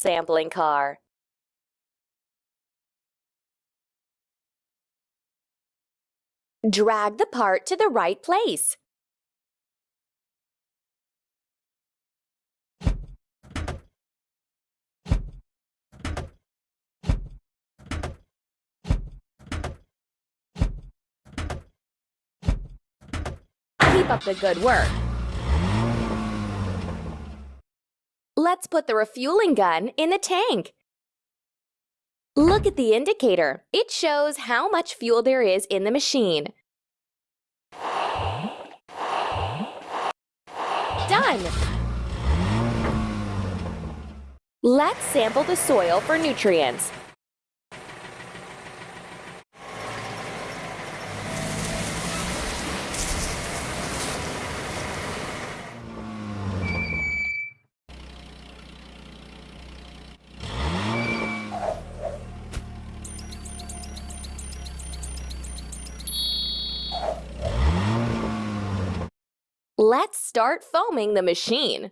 sampling car. Drag the part to the right place. Keep up the good work. Let's put the refueling gun in the tank. Look at the indicator. It shows how much fuel there is in the machine. Done! Let's sample the soil for nutrients. Start foaming the machine.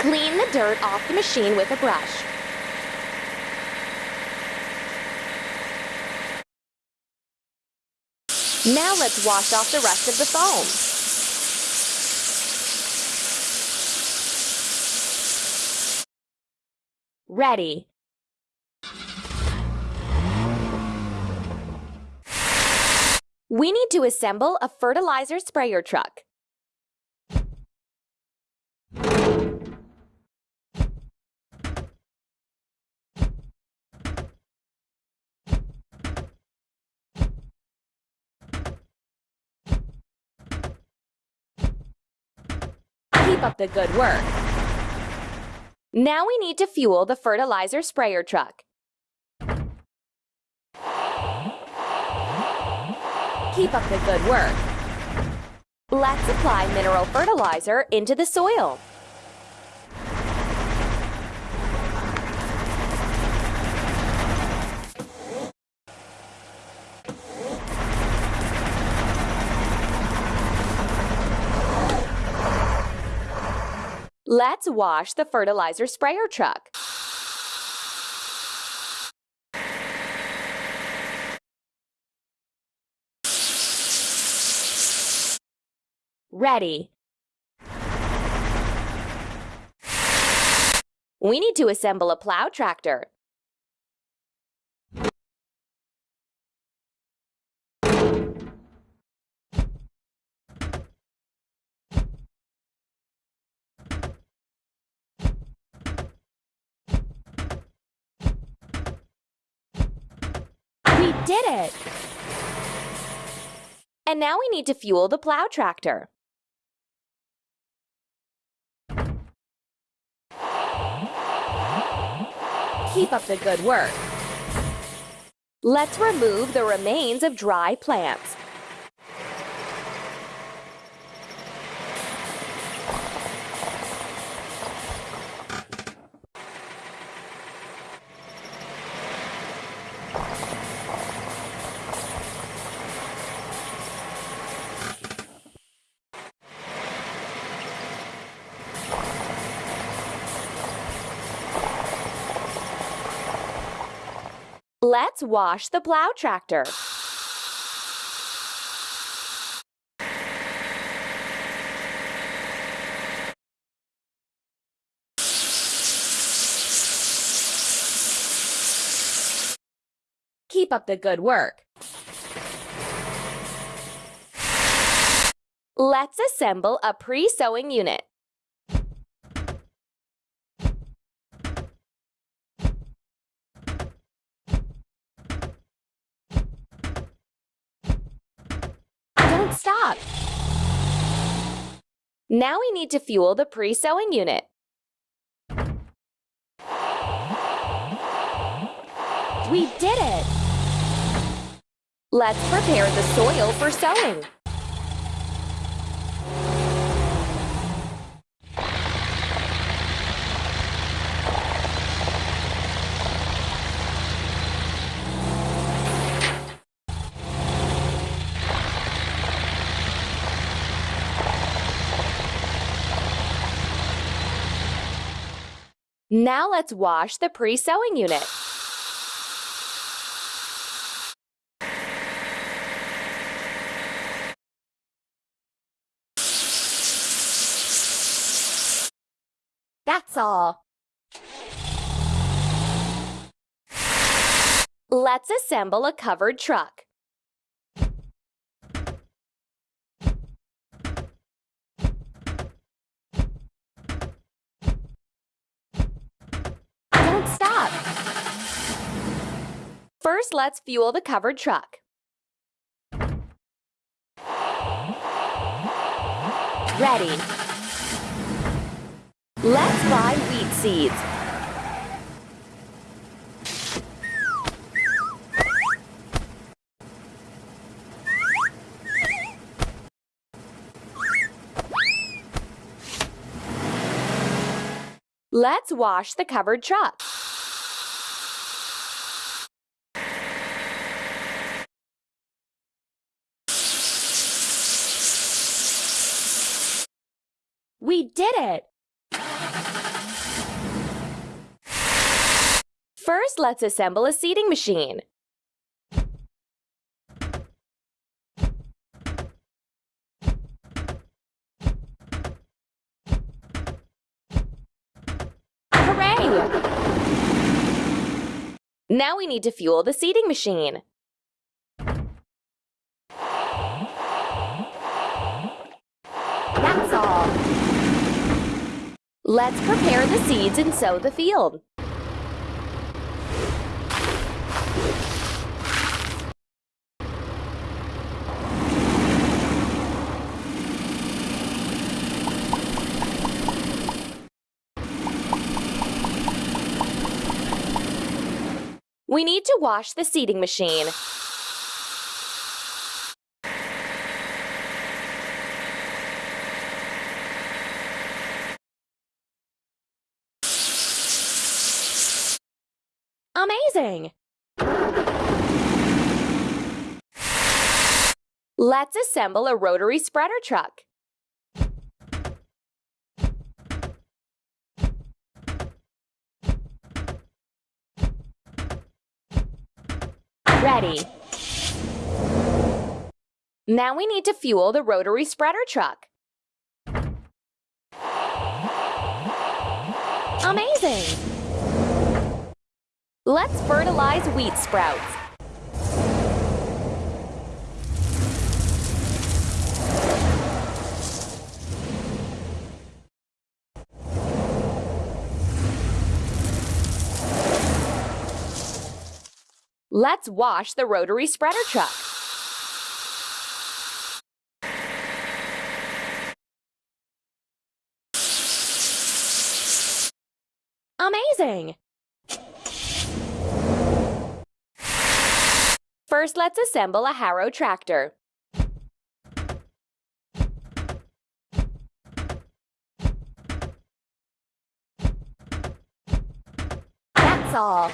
Clean the dirt off the machine with a brush. Now let's wash off the rest of the foam. Ready. We need to assemble a fertilizer sprayer truck. Keep up the good work. Now we need to fuel the fertilizer sprayer truck. Keep up the good work. Let's apply mineral fertilizer into the soil. Let's wash the fertilizer sprayer truck. Ready. We need to assemble a plow tractor. We did it! And now we need to fuel the plow tractor. Keep up the good work. Let's remove the remains of dry plants. Let's wash the plow tractor. Keep up the good work. Let's assemble a pre-sowing unit. Don't stop. Now we need to fuel the pre-sowing unit. We did it! Let's prepare the soil for sowing. Now let's wash the pre-sowing unit. That's all. Let's assemble a covered truck. Don't stop. First, let's fuel the covered truck. Ready. Let's buy wheat seeds. Let's wash the covered truck. We did it! First, let's assemble a seeding machine. Hooray! Now we need to fuel the seeding machine. That's all. Let's prepare the seeds and sow the field. We need to wash the seeding machine. Amazing! Let's assemble a rotary spreader truck. Ready. Now we need to fuel the rotary spreader truck. Amazing! Let's fertilize wheat sprouts. Let's wash the rotary spreader truck. Amazing! First, let's assemble a Harrow tractor. That's all.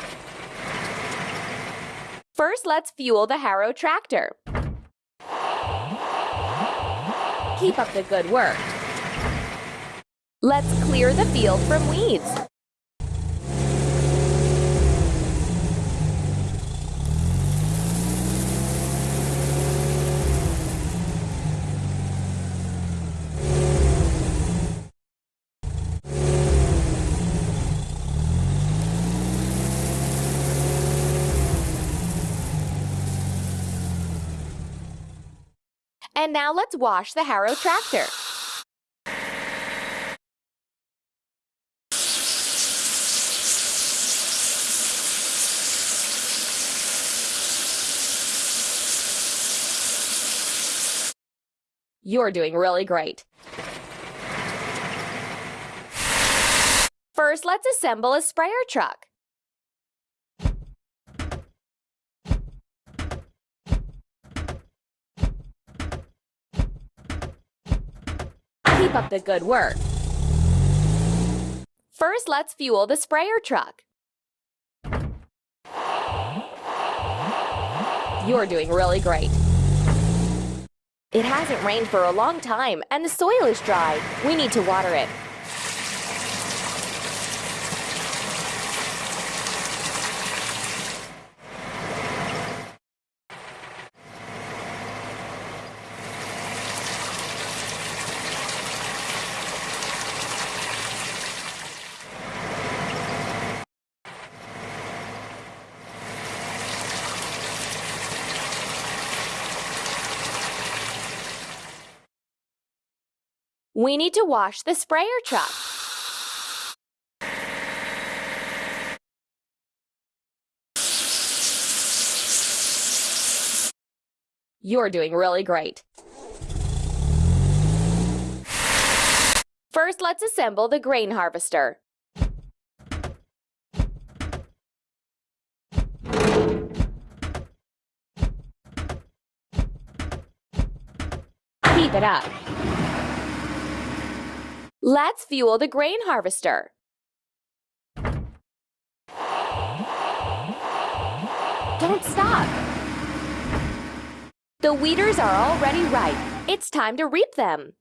First, let's fuel the Harrow tractor. Keep up the good work. Let's clear the field from weeds. And now let's wash the Harrow tractor. You're doing really great. First, let's assemble a sprayer truck. Keep up the good work. First, let's fuel the sprayer truck. You're doing really great. It hasn't rained for a long time and the soil is dry. We need to water it. We need to wash the sprayer truck. You're doing really great. First, let's assemble the grain harvester. Keep it up. Let's fuel the grain harvester. Don't stop. The weeders are already ripe. It's time to reap them.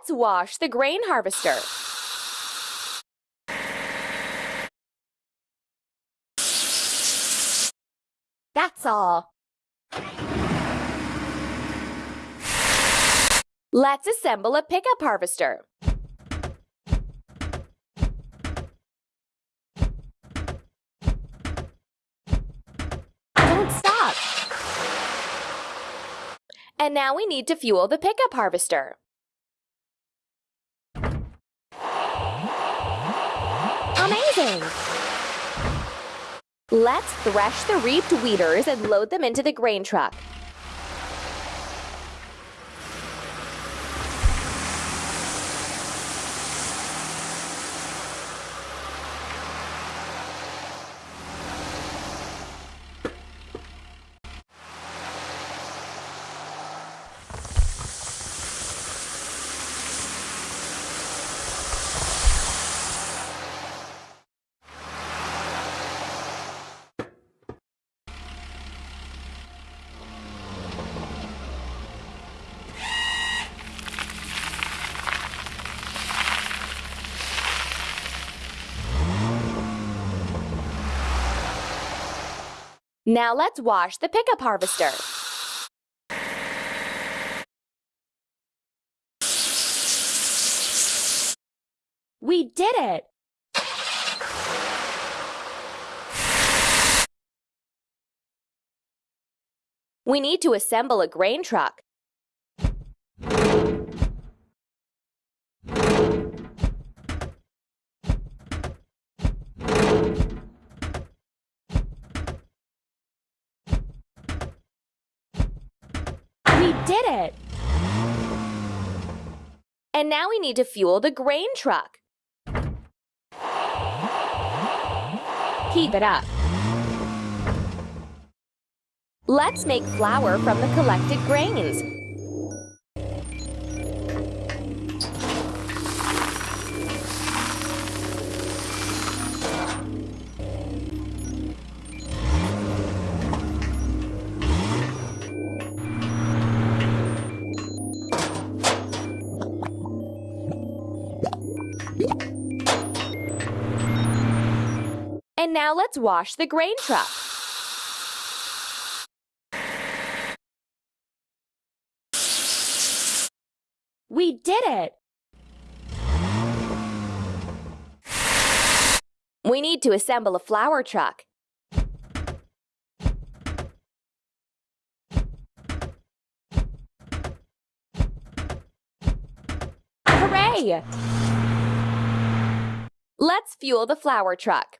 Let's wash the grain harvester. That's all. Let's assemble a pickup harvester. Don't stop. And now we need to fuel the pickup harvester. Let's thresh the reaped weeders and load them into the grain truck. Now let's wash the pickup harvester. We did it! We need to assemble a grain truck. We did it! And now we need to fuel the grain truck. Keep it up. Let's make flour from the collected grains. And now let's wash the grain truck. We did it! We need to assemble a flour truck. Hooray! Let's fuel the flour truck.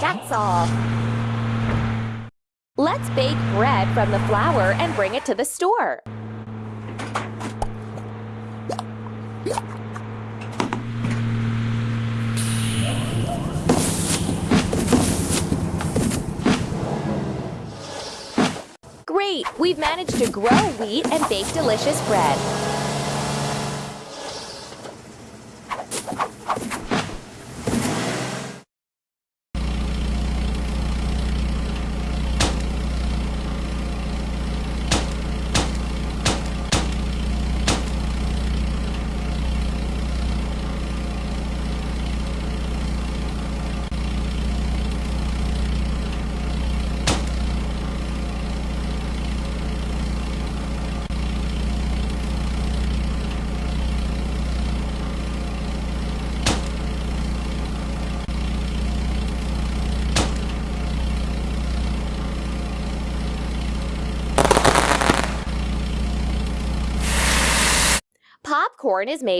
That's all. Let's bake bread from the flour and bring it to the store. Great! We've managed to grow wheat and bake delicious bread. Popcorn is made